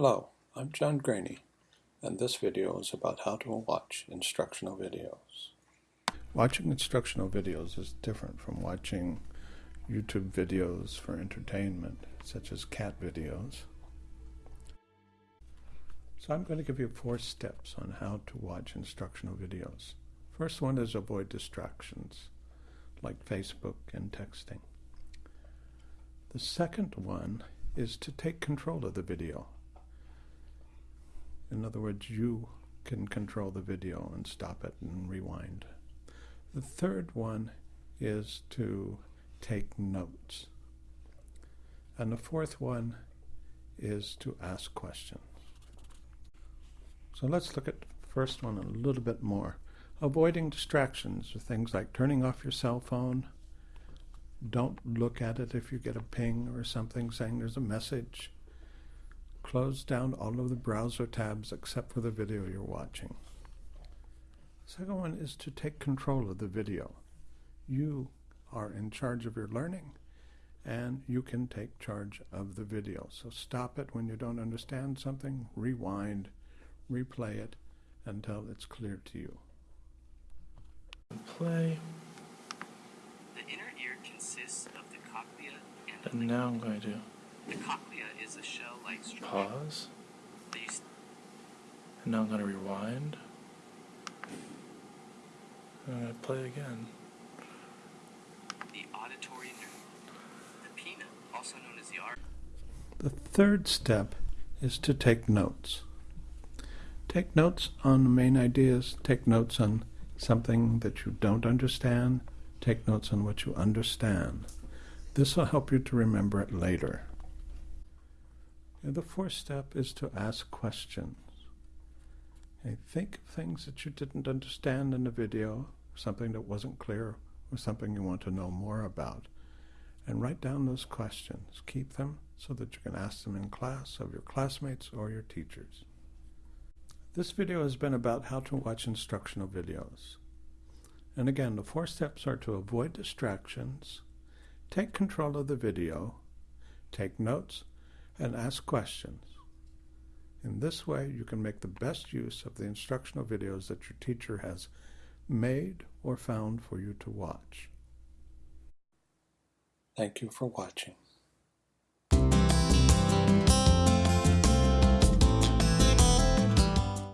Hello, I'm John Graney, and this video is about how to watch instructional videos. Watching instructional videos is different from watching YouTube videos for entertainment, such as cat videos. So I'm going to give you four steps on how to watch instructional videos. First one is avoid distractions, like Facebook and texting. The second one is to take control of the video. In other words, you can control the video and stop it and rewind. The third one is to take notes. And the fourth one is to ask questions. So let's look at the first one a little bit more. Avoiding distractions are things like turning off your cell phone. Don't look at it if you get a ping or something saying there's a message. Close down all of the browser tabs except for the video you're watching. Second one is to take control of the video. You are in charge of your learning and you can take charge of the video. So stop it when you don't understand something, rewind, replay it until it's clear to you. Play. The inner ear consists of the cochlea and the And now I'm going to The cochlea is a shell-like structure. pause. that you s- And now I'm going to rewind. And I'm going to play again. The auditory nerve. The pinna, also known as the ar- The third step is to take notes. Take notes on the main ideas, take notes on something that you don't understand, take notes on what you understand. This will help you to remember it later. And the fourth step is to ask questions. Okay, think of things that you didn't understand in the video, something that wasn't clear, or something you want to know more about and write down those questions. Keep them so that you can ask them in class of your classmates or your teachers. This video has been about how to watch instructional videos. And again, the four steps are to avoid distractions, take control of the video, take notes, and ask questions. In this way, you can make the best use of the instructional videos that your teacher has made or found for you to watch. Thank you for watching.